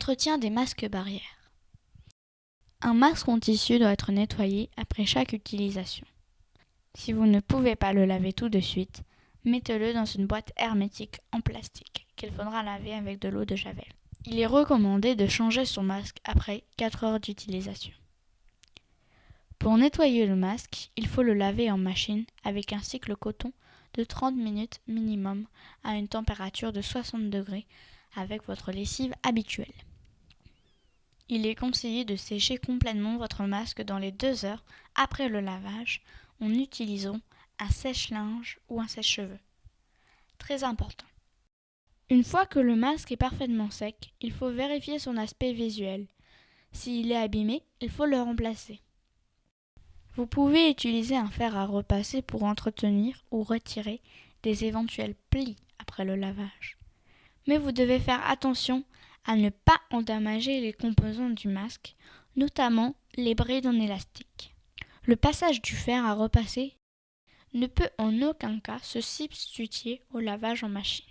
Entretien des masques barrières. Un masque en tissu doit être nettoyé après chaque utilisation. Si vous ne pouvez pas le laver tout de suite, mettez-le dans une boîte hermétique en plastique qu'il faudra laver avec de l'eau de javel. Il est recommandé de changer son masque après 4 heures d'utilisation. Pour nettoyer le masque, il faut le laver en machine avec un cycle coton de 30 minutes minimum à une température de 60 degrés avec votre lessive habituelle. Il est conseillé de sécher complètement votre masque dans les 2 heures après le lavage en utilisant un sèche-linge ou un sèche-cheveux. Très important. Une fois que le masque est parfaitement sec, il faut vérifier son aspect visuel. S'il est abîmé, il faut le remplacer. Vous pouvez utiliser un fer à repasser pour entretenir ou retirer des éventuels plis après le lavage. Mais vous devez faire attention à ne pas endommager les composants du masque, notamment les brides en élastique. Le passage du fer à repasser ne peut en aucun cas se substituer au lavage en machine.